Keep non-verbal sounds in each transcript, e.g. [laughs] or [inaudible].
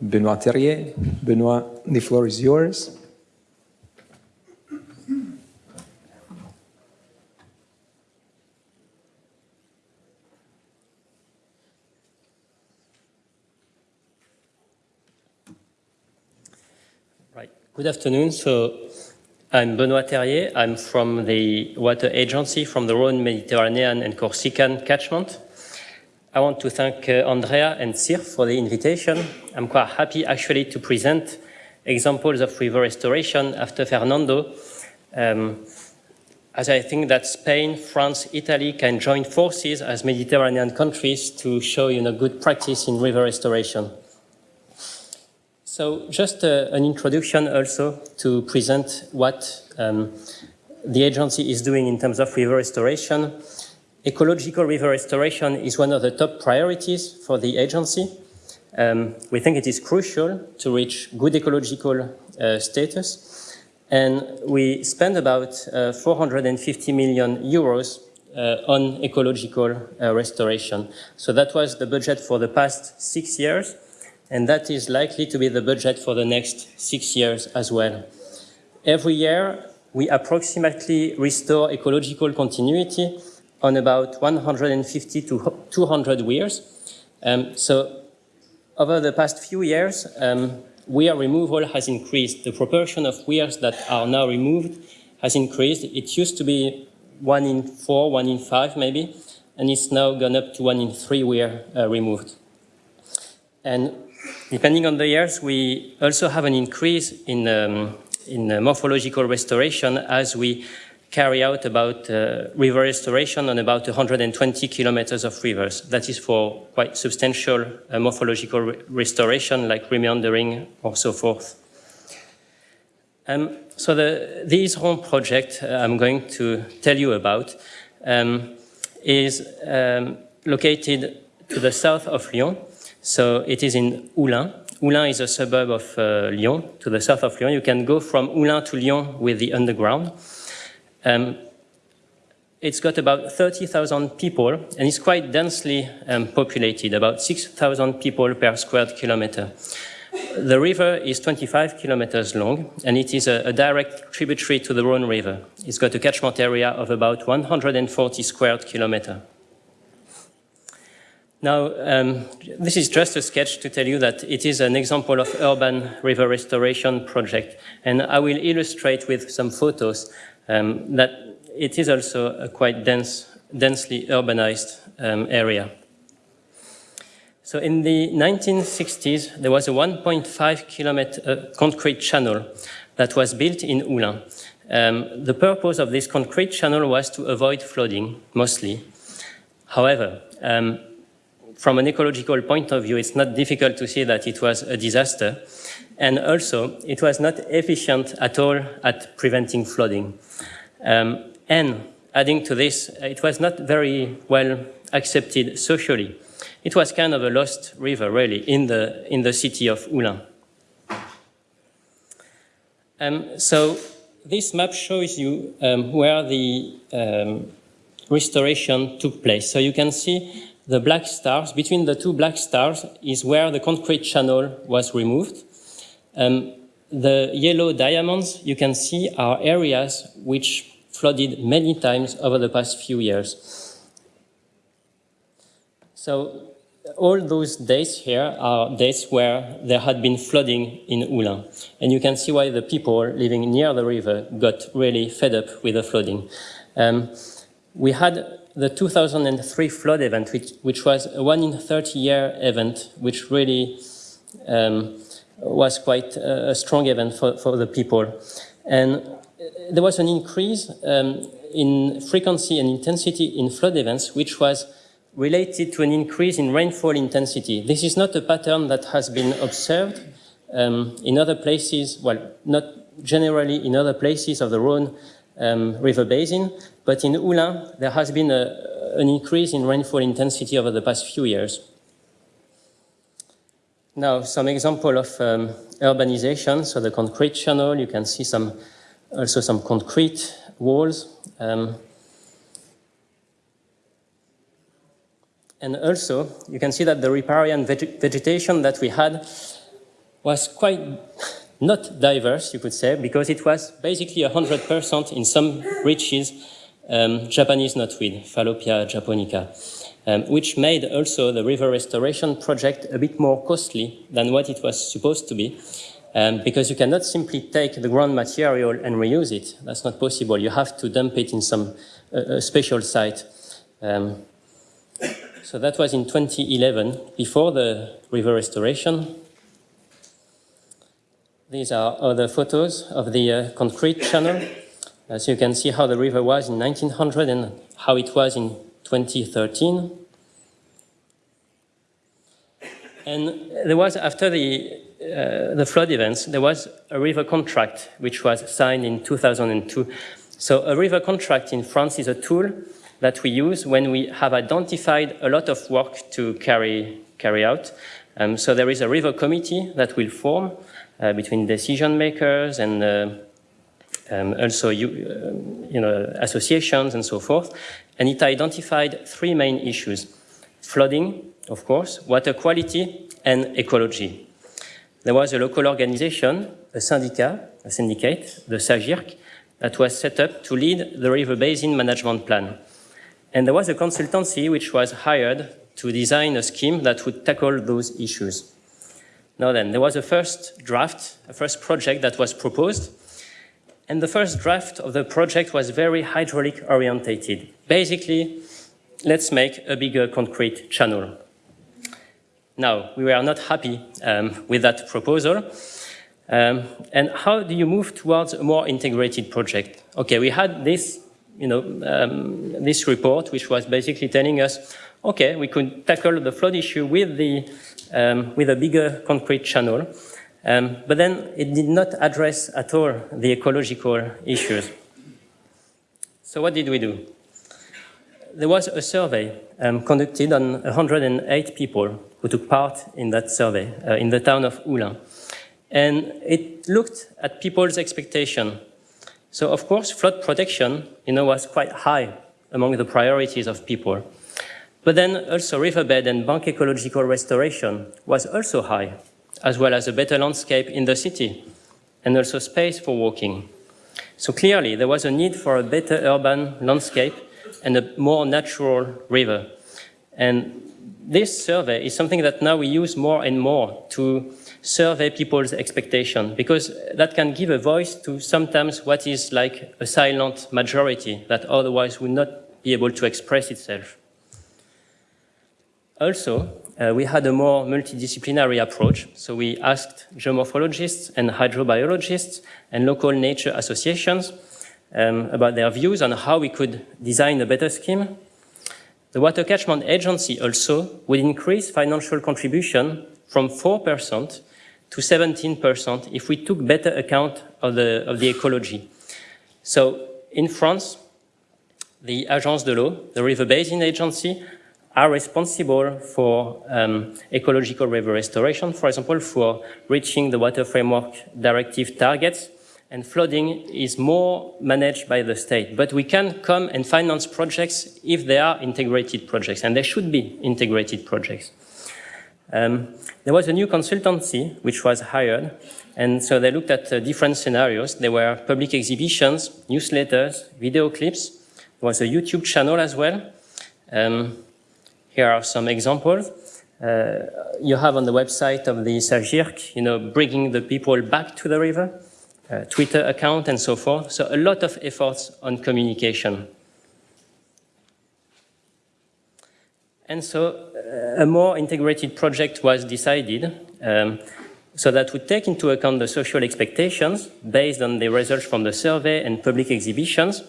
Benoit Terrier. Benoit, the floor is yours. Right. Good afternoon. So I'm Benoit Terrier. I'm from the water agency from the Rhône Mediterranean and Corsican catchment. I want to thank uh, Andrea and Sir for the invitation. I'm quite happy actually to present examples of river restoration after Fernando, um, as I think that Spain, France, Italy can join forces as Mediterranean countries to show you know, good practice in river restoration. So just uh, an introduction also to present what um, the agency is doing in terms of river restoration. Ecological river restoration is one of the top priorities for the agency. Um, we think it is crucial to reach good ecological uh, status. And we spend about uh, 450 million euros uh, on ecological uh, restoration. So that was the budget for the past six years. And that is likely to be the budget for the next six years as well. Every year, we approximately restore ecological continuity on about 150 to 200 weirs. Um, so over the past few years, um, weir removal has increased. The proportion of weirs that are now removed has increased. It used to be one in four, one in five maybe, and it's now gone up to one in three weir uh, removed. And depending on the years, we also have an increase in, um, in uh, morphological restoration as we carry out about uh, river restoration on about 120 kilometers of rivers. That is for quite substantial uh, morphological re restoration like remeandering or so forth. Um, so the, the Yzeron project uh, I'm going to tell you about um, is um, located to the south of Lyon. So it is in Oullins. Oullins is a suburb of uh, Lyon, to the south of Lyon. You can go from Oullins to Lyon with the underground. Um, it's got about 30,000 people and it's quite densely um, populated, about 6,000 people per square kilometer. The river is 25 kilometers long and it is a, a, direct tributary to the Rhone River. It's got a catchment area of about 140 square kilometers. Now, um, this is just a sketch to tell you that it is an example of urban river restoration project. And I will illustrate with some photos um, that it is also a quite dense, densely urbanized um, area. So in the 1960s, there was a 1.5 kilometer uh, concrete channel that was built in Oullins. Um, the purpose of this concrete channel was to avoid flooding, mostly. However, um, from an ecological point of view, it's not difficult to see that it was a disaster. And also, it was not efficient at all at preventing flooding. Um, and adding to this, it was not very well accepted socially. It was kind of a lost river, really, in the, in the city of Oullins. Um, so this map shows you um, where the um, restoration took place. So you can see the black stars. Between the two black stars is where the concrete channel was removed. Um, the yellow diamonds you can see are areas which flooded many times over the past few years. So all those days here are days where there had been flooding in Oullins. And you can see why the people living near the river got really fed up with the flooding. Um, we had the 2003 flood event, which, which was a one in 30 year event, which really um, was quite a, a strong event for, for the people. And there was an increase um, in frequency and intensity in flood events, which was related to an increase in rainfall intensity. This is not a pattern that has been observed um, in other places, well, not generally in other places of the Rhone um, river basin, but in Oullins, there has been a, an increase in rainfall intensity over the past few years. Now, some example of um, urbanization. So the concrete channel, you can see some also some concrete walls. Um, and also, you can see that the riparian veg vegetation that we had was quite not diverse, you could say, because it was basically 100% in some reaches um, Japanese knotweed, Fallopia japonica, um, which made also the river restoration project a bit more costly than what it was supposed to be, um, because you cannot simply take the ground material and reuse it. That's not possible. You have to dump it in some uh, special site. Um, so that was in 2011, before the river restoration. These are other photos of the uh, concrete channel. As you can see how the river was in 1900 and how it was in 2013. And there was, after the, uh, the flood events, there was a river contract which was signed in 2002. So a river contract in France is a tool that we use when we have identified a lot of work to carry, carry out. Um, so there is a river committee that will form uh, between decision makers and uh, um, also you, uh, you know, associations and so forth. And it identified three main issues. Flooding, of course, water quality, and ecology. There was a local organization, a syndicat, a syndicate, the SAGYRC, that was set up to lead the river basin management plan. And there was a consultancy which was hired to design a scheme that would tackle those issues. Now then, there was a first draft, a first project that was proposed, and the first draft of the project was very hydraulic orientated. Basically, let's make a bigger concrete channel. Now, we were not happy um, with that proposal. Um, and how do you move towards a more integrated project? Okay, we had this, you know, um, this report, which was basically telling us, okay, we could tackle the flood issue with the um, with a bigger concrete channel. Um, but then it did not address at all the ecological issues. So what did we do? There was a survey um, conducted on 108 people who took part in that survey uh, in the town of Oullins. And it looked at people's expectation. So of course, flood protection, you know, was quite high among the priorities of people. But then also riverbed and bank ecological restoration was also high, as well as a better landscape in the city, and also space for walking. So clearly, there was a need for a better urban landscape and a more natural river. And this survey is something that now we use more and more to survey people's expectation, because that can give a voice to sometimes what is like a silent majority that otherwise would not be able to express itself. Also, uh, we had a more multidisciplinary approach. So we asked geomorphologists and hydrobiologists and local nature associations um, about their views on how we could design a better scheme. The Water Catchment Agency also would increase financial contribution from 4% to 17% if we took better account of the, of the ecology. So in France, the Agence de l'eau, the River Basin Agency, are responsible for um, ecological river restoration, for example, for reaching the Water Framework Directive targets, and flooding is more managed by the state. But we can come and finance projects if they are integrated projects, and they should be integrated projects. Um, there was a new consultancy which was hired, and so they looked at uh, different scenarios. There were public exhibitions, newsletters, video clips. There was a YouTube channel as well. Um, here are some examples. Uh, you have on the website of the SAGYRC, you know, bringing the people back to the river, uh, Twitter account and so forth. So a lot of efforts on communication. And so uh, a more integrated project was decided um, so that would take into account the social expectations based on the results from the survey and public exhibitions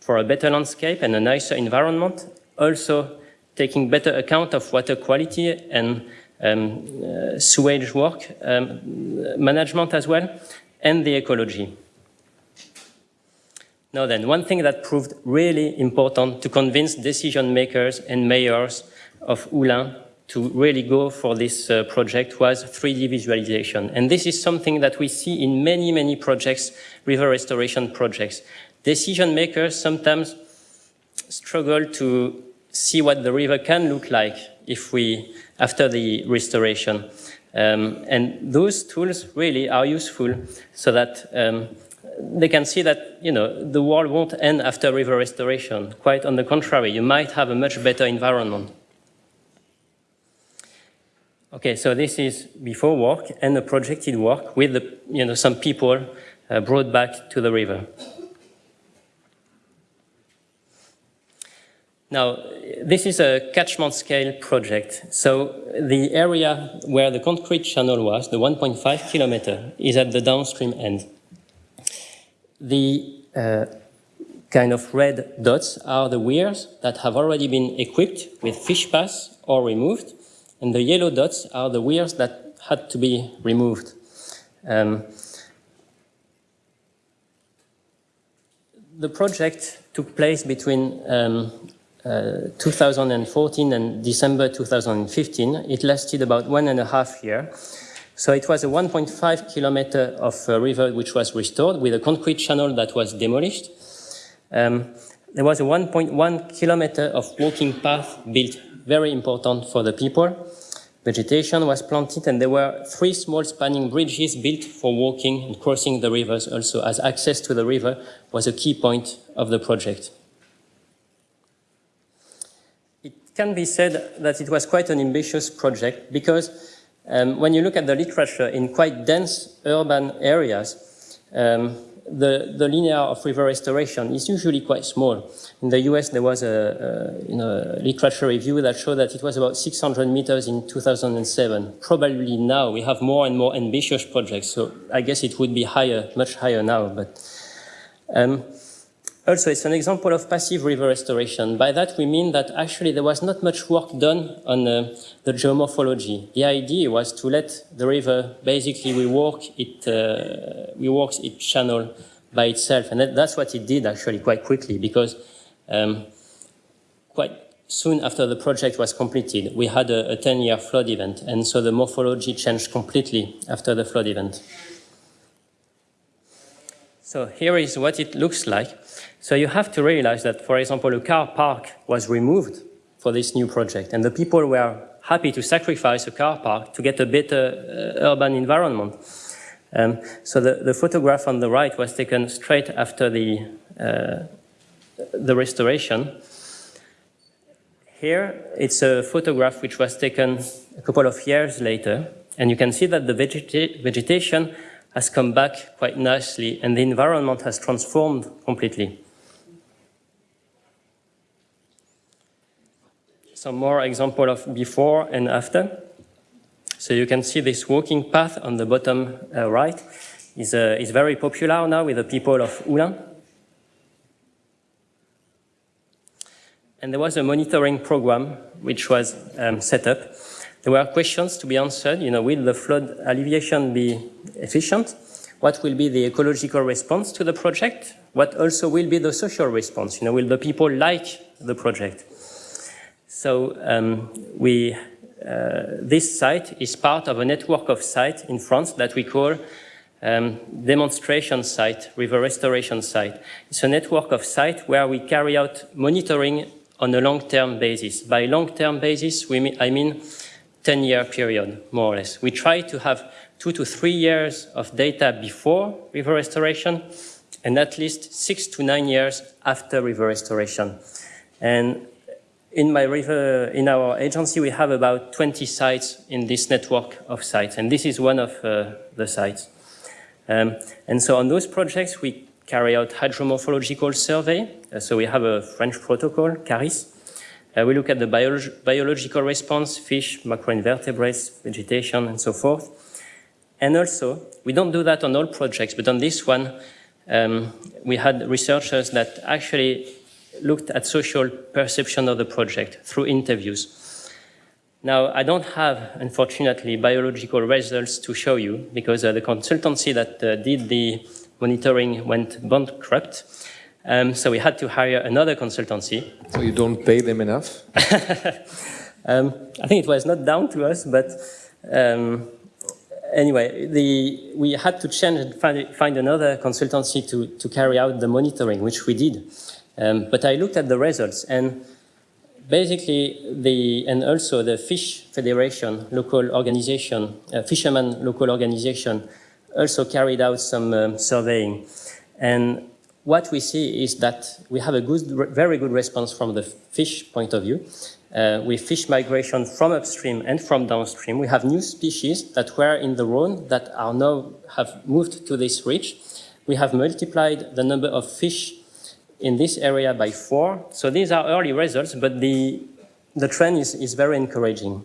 for a better landscape and a nicer environment, also taking better account of water quality and um, uh, sewage work um, management as well, and the ecology. Now then, one thing that proved really important to convince decision makers and mayors of Oullins to really go for this uh, project was 3D visualization. And this is something that we see in many, many projects, river restoration projects. Decision makers sometimes struggle to see what the river can look like if we, after the restoration. Um, and those tools really are useful so that um, they can see that you know the world won't end after river restoration. Quite on the contrary, you might have a much better environment. Okay, so this is before work and a projected work with the, you know, some people uh, brought back to the river. Now, this is a catchment scale project. So the area where the concrete channel was, the 1.5 kilometer, is at the downstream end. The uh, kind of red dots are the weirs that have already been equipped with fish pass or removed and the yellow dots are the weirs that had to be removed. Um, the project took place between um, uh, 2014 and December 2015. It lasted about one and a half year. So it was a 1.5 kilometer of uh, river which was restored with a concrete channel that was demolished. Um, there was a 1.1 kilometer of walking path built, very important for the people. Vegetation was planted and there were three small spanning bridges built for walking and crossing the rivers also as access to the river was a key point of the project. It can be said that it was quite an ambitious project because um, when you look at the literature in quite dense urban areas, um, the, the linear of river restoration is usually quite small. In the US, there was a, a you know, literature review that showed that it was about 600 meters in 2007. Probably now we have more and more ambitious projects, so I guess it would be higher, much higher now. But um, also, it's an example of passive river restoration. By that, we mean that actually there was not much work done on uh, the geomorphology. The idea was to let the river basically rework, it, uh, reworks its channel by itself. And that, that's what it did actually quite quickly because um, quite soon after the project was completed, we had a 10-year flood event. And so the morphology changed completely after the flood event. So here is what it looks like. So you have to realize that, for example, a car park was removed for this new project, and the people were happy to sacrifice a car park to get a better uh, urban environment. Um, so the, the, photograph on the right was taken straight after the, uh, the restoration. Here, it's a photograph which was taken a couple of years later, and you can see that the vegeta vegetation has come back quite nicely, and the environment has transformed completely. some more example of before and after. So you can see this walking path on the bottom uh, right is, uh, is very popular now with the people of Oullins. And there was a monitoring program which was um, set up. There were questions to be answered, you know, will the flood alleviation be efficient? What will be the ecological response to the project? What also will be the social response? You know, will the people like the project? So um, we, uh, this site is part of a network of sites in France that we call um, demonstration site, river restoration site. It's a network of sites where we carry out monitoring on a long-term basis. By long-term basis, we I mean 10-year period, more or less. We try to have two to three years of data before river restoration and at least six to nine years after river restoration. And in my river, in our agency, we have about 20 sites in this network of sites, and this is one of uh, the sites. Um, and so on those projects, we carry out hydromorphological survey. Uh, so we have a French protocol, CARHYCE. Uh, we look at the biolog biological response, fish, macroinvertebrates, vegetation, and so forth. And also, we don't do that on all projects, but on this one, um, we had researchers that actually looked at social perception of the project through interviews. Now, I don't have, unfortunately, biological results to show you because uh, the consultancy that uh, did the monitoring went bankrupt. Um, so we had to hire another consultancy. So you don't pay them enough? [laughs] um, I think it was not down to us, but um, anyway, the, we had to change and find, find another consultancy to, to carry out the monitoring, which we did. Um, but I looked at the results and basically, the, and also the Fish Federation, local organization, uh, fisherman local organization, also carried out some um, surveying. And what we see is that we have a good, very good response from the fish point of view. Uh, with fish migration from upstream and from downstream, we have new species that were in the Rhone that are now have moved to this reach. We have multiplied the number of fish in this area by four. So these are early results, but the, the trend is, is very encouraging.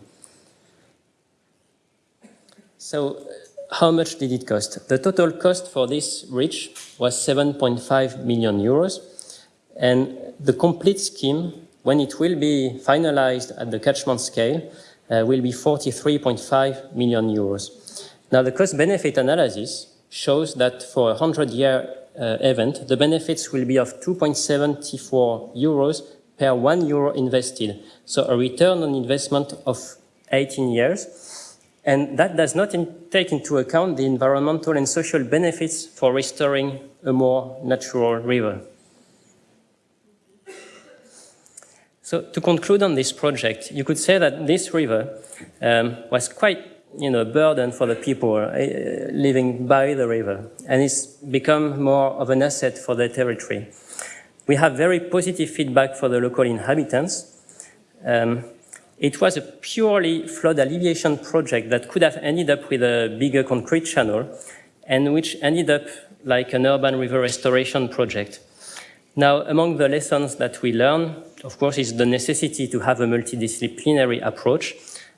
So how much did it cost? The total cost for this reach was 7.5 million euros. And the complete scheme, when it will be finalized at the catchment scale, uh, will be 43.5 million euros. Now, the cost-benefit analysis shows that for a 100-year uh, event, the benefits will be of 2.74 euros per one euro invested. So a return on investment of 18 years. And that does not in take into account the environmental and social benefits for restoring a more natural river. So to conclude on this project, you could say that this river um, was quite you know, a burden for the people uh, living by the river, and it's become more of an asset for the territory. We have very positive feedback for the local inhabitants. Um, it was a purely flood alleviation project that could have ended up with a bigger concrete channel and which ended up like an urban river restoration project. Now, among the lessons that we learn, of course, is the necessity to have a multidisciplinary approach.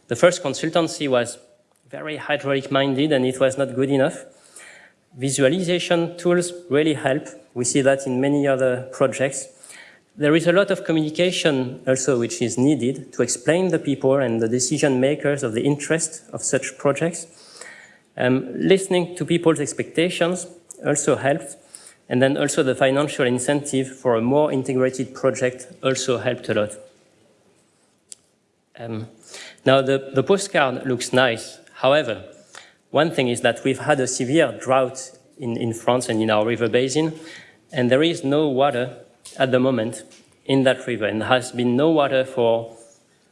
The first consultancy was very hydraulic-minded and it was not good enough. Visualization tools really help. We see that in many other projects. There is a lot of communication also which is needed to explain the people and the decision makers of the interest of such projects. Um, listening to people's expectations also helped. And then also the financial incentive for a more integrated project also helped a lot. Um, now the, the postcard looks nice. However, one thing is that we've had a severe drought in, in France and in our river basin, and there is no water at the moment in that river and has been no water for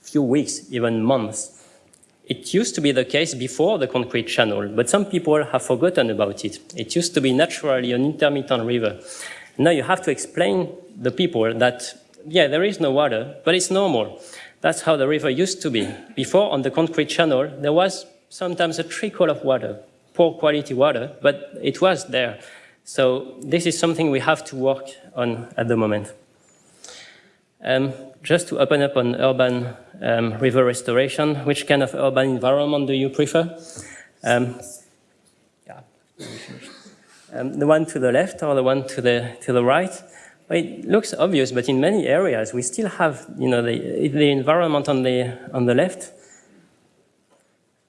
a few weeks, even months. It used to be the case before the concrete channel, but some people have forgotten about it. It used to be naturally an intermittent river. Now you have to explain the people that, yeah, there is no water, but it's normal. That's how the river used to be. Before, on the concrete channel, there was sometimes a trickle of water, poor quality water, but it was there. So this is something we have to work on at the moment. Um, just to open up on urban um, river restoration, which kind of urban environment do you prefer? Um, yeah. Um, the one to the left or the one to the, to the right? It looks obvious, but in many areas we still have you know, the, the environment on the, on the left.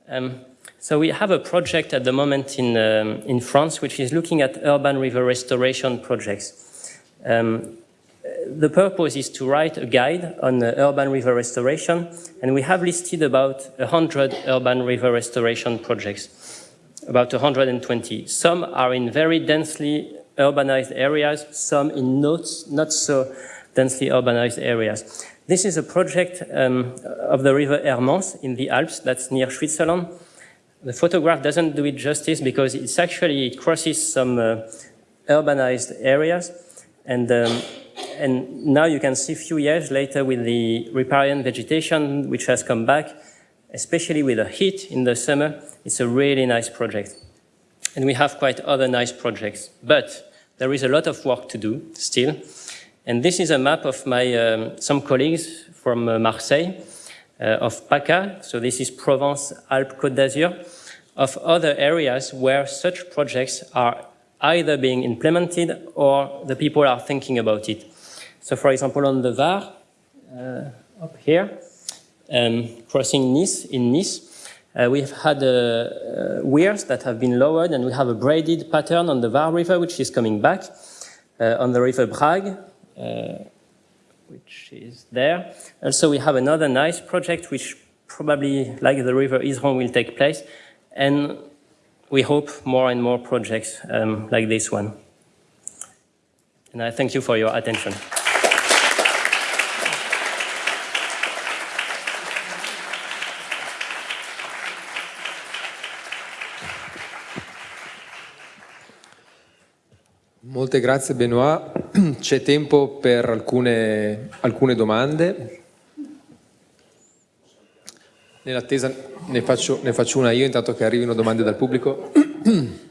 Um, so we have a project at the moment in, um, in France which is looking at urban river restoration projects. Um, the purpose is to write a guide on urban river restoration, and we have listed about 100 urban river restoration projects, about 120. Some are in very densely urbanized areas, some in not, not so densely urbanized areas. This is a project um, of the river Hermance in the Alps, that's near Switzerland, the photograph doesn't do it justice because it's actually, it crosses some uh, urbanized areas. And, um, and now you can see a few years later with the riparian vegetation, which has come back, especially with the heat in the summer, it's a really nice project. And we have quite other nice projects. But there is a lot of work to do still. And this is a map of my, um, some colleagues from uh, Marseille of PACA, so this is Provence-Alpes-Côte d'Azur, of other areas where such projects are either being implemented or the people are thinking about it. So for example, on the Var, uh, up here, um, crossing Nice, in Nice, uh, we've had uh, uh, weirs that have been lowered and we have a braided pattern on the Var River, which is coming back. Uh, on the River Brague, which is there. Also, we have another nice project, which probably, like the river Yzeron, will take place. And we hope more and more projects um, like this one. And I thank you for your attention. Molte grazie Benoit. [clears throat] C'è tempo per alcune, alcune domande. Nell'attesa ne faccio, ne faccio una io intanto che arrivino domande dal pubblico. [clears throat]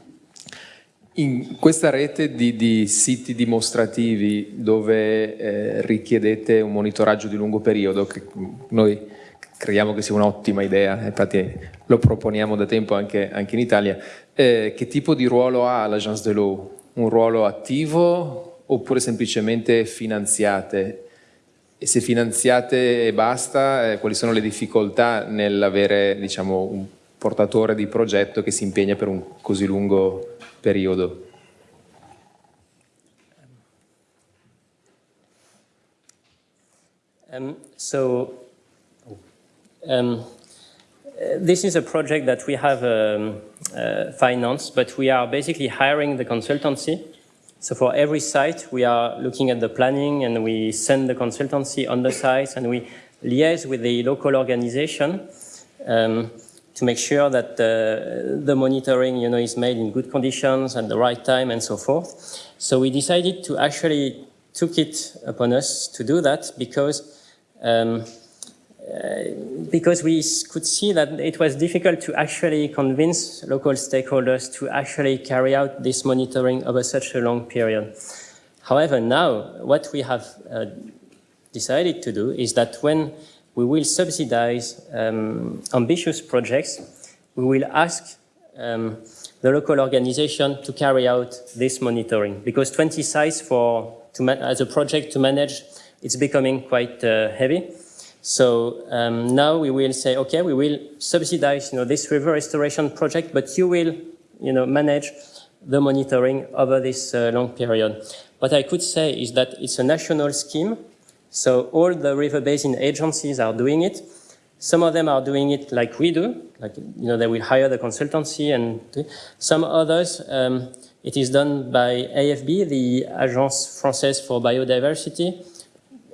In questa rete di, di siti dimostrativi dove eh, richiedete un monitoraggio di lungo periodo, che noi crediamo che sia un'ottima idea, infatti lo proponiamo da tempo anche, anche in Italia, eh, che tipo di ruolo ha l'Agence de l'eau? Un ruolo attivo oppure semplicemente finanziate? E se finanziate e basta, eh, quali sono le difficoltà nell'avere diciamo, un portatore di progetto che si impegna per un così lungo periodo? Um, so, um, this is a project that we have um, uh, financed, but we are basically hiring the consultancy. So for every site, we are looking at the planning and we send the consultancy on the site and we liaise with the local organization um, to make sure that uh, the monitoring you know, is made in good conditions at the right time and so forth. So we decided to actually took it upon us to do that because um, because we could see that it was difficult to actually convince local stakeholders to actually carry out this monitoring over such a long period. However, now what we have uh, decided to do is that when we will subsidize um, ambitious projects, we will ask um, the local organization to carry out this monitoring because 20 sites for as a project to manage it's becoming quite uh, heavy. So um, now we will say, okay, we will subsidize, you know, this river restoration project, but you will, you know, manage the monitoring over this uh, long period. What I could say is that it's a national scheme. So all the river basin agencies are doing it. Some of them are doing it like we do, like, you know, they will hire the consultancy and some others, um, it is done by AFB, the Agence Française for Biodiversity,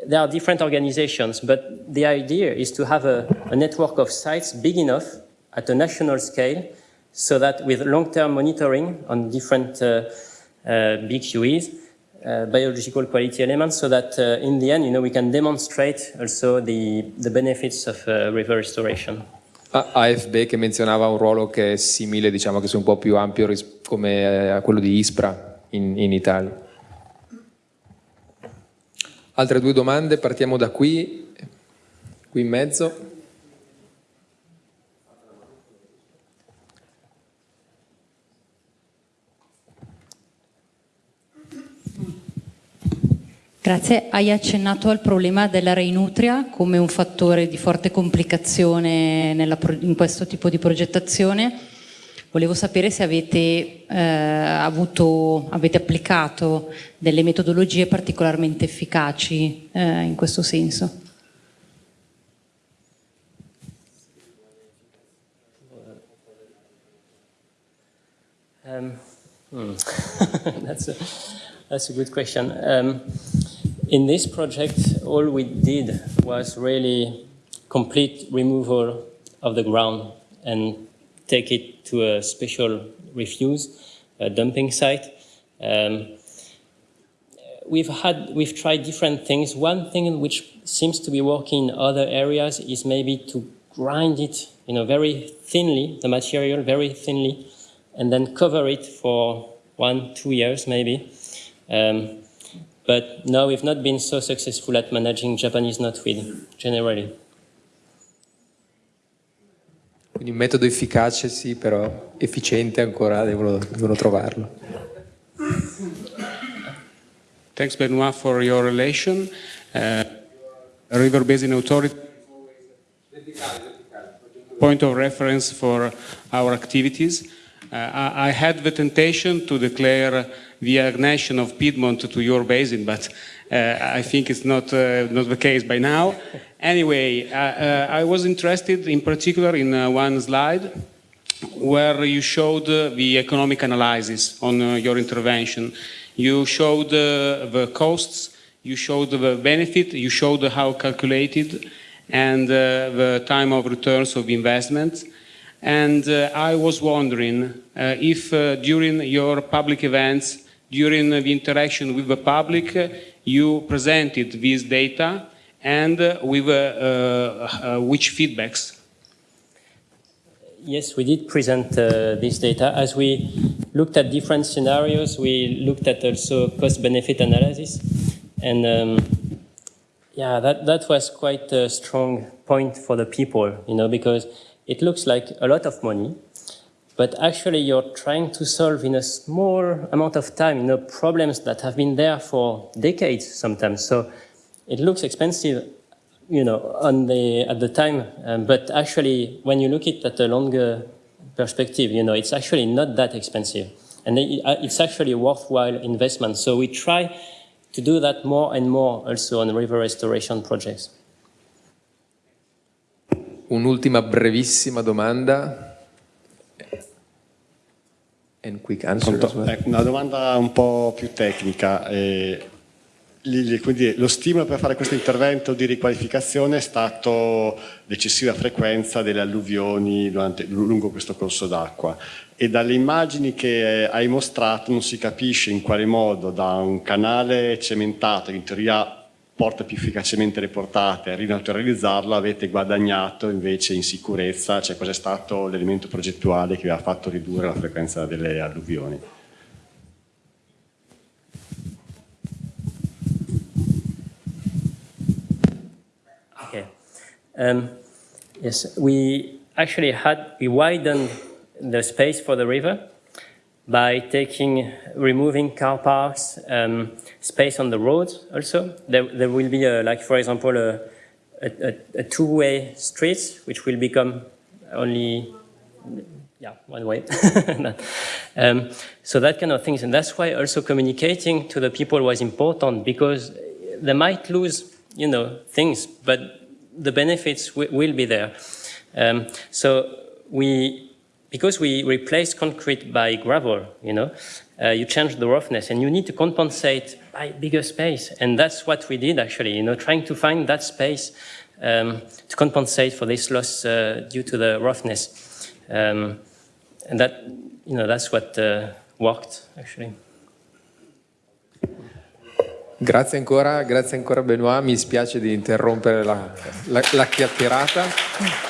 there are different organizations, but the idea is to have a, a network of sites big enough at a national scale so that with long-term monitoring on different uh, uh, uh, biological quality elements, so that uh, in the end, you know, we can demonstrate also the, the benefits of uh, river restoration. AFB che menzionava un ruolo che è simile, diciamo che è un po' più ampio come a quello di ISPRA in, in Italia. Altre due domande, partiamo da qui, qui in mezzo. Grazie. Hai accennato al problema della reinutria come un fattore di forte complicazione in questo tipo di progettazione. Volevo sapere se avete, eh, avuto, avete applicato delle metodologie particolarmente efficaci eh, in questo senso. Um, hmm. [laughs] that's, a, that's a good question. Um, in this project, all we did was really complete removal of the ground and take it to a special refuse, a dumping site. Um, we've had, we've tried different things. One thing which seems to be working in other areas is maybe to grind it, you know, very thinly, the material very thinly, and then cover it for one, two years maybe. Um, but no, we've not been so successful at managing Japanese knotweed generally. Quindi un metodo efficace sì, però efficiente ancora devono, devono trovarlo. Thanks Benoit for your relation. Uh, River Basin Authority point of reference for our activities. Uh, I, had the temptation to declare the annexation of Piedmont to your basin, but I think it's not, uh, not the case by now. Anyway, uh, uh, I was interested in particular in uh, one slide where you showed the economic analysis on your intervention. You showed the costs, you showed the benefit, you showed how calculated, and the time of returns of investment. And I was wondering if during your public events during the interaction with the public, you presented this data and with uh, uh, which feedbacks? Yes, we did present uh, this data. As we looked at different scenarios, we looked at also cost-benefit analysis. And um, yeah, that, that was quite a strong point for the people, you know, because it looks like a lot of money, but actually you're trying to solve in a small amount of time, you know, problems that have been there for decades sometimes. So it looks expensive, you know, on the, at the time, um, but actually when you look at it at a longer perspective, you know, it's actually not that expensive. And it's actually a worthwhile investment. So we try to do that more and more also on river restoration projects. Un'ultima brevissima domanda. And quick answer ecco, una domanda un po' più tecnica. Eh, quindi lo stimolo per fare questo intervento di riqualificazione è stato l'eccessiva frequenza delle alluvioni durante, lungo questo corso d'acqua e dalle immagini che eh, hai mostrato non si capisce in quale modo da un canale cementato in teoria porta più efficacemente le portate, a rinaturalizzarlo avete guadagnato invece in sicurezza, cioè cos'è stato l'elemento progettuale che vi ha fatto ridurre la frequenza delle alluvioni? Okay. Um, yes, we actually had, we widened the space for the river by taking, removing car parks, um, space on the roads also. There, there will be, a, like for example, a, a, a two-way street, which will become only, yeah, one way. [laughs] um, so that kind of things. And that's why also communicating to the people was important because they might lose, you know, things, but the benefits will be there. Um, so we because we replace concrete by gravel, you know, uh, you change the roughness and you need to compensate by bigger space. And that's what we did actually, you know, trying to find that space um, to compensate for this loss uh, due to the roughness. Um, and that, you know, that's what uh, worked actually. Grazie ancora, grazie ancora Benoit, mi spiace di interrompere la, la, la chiacchierata.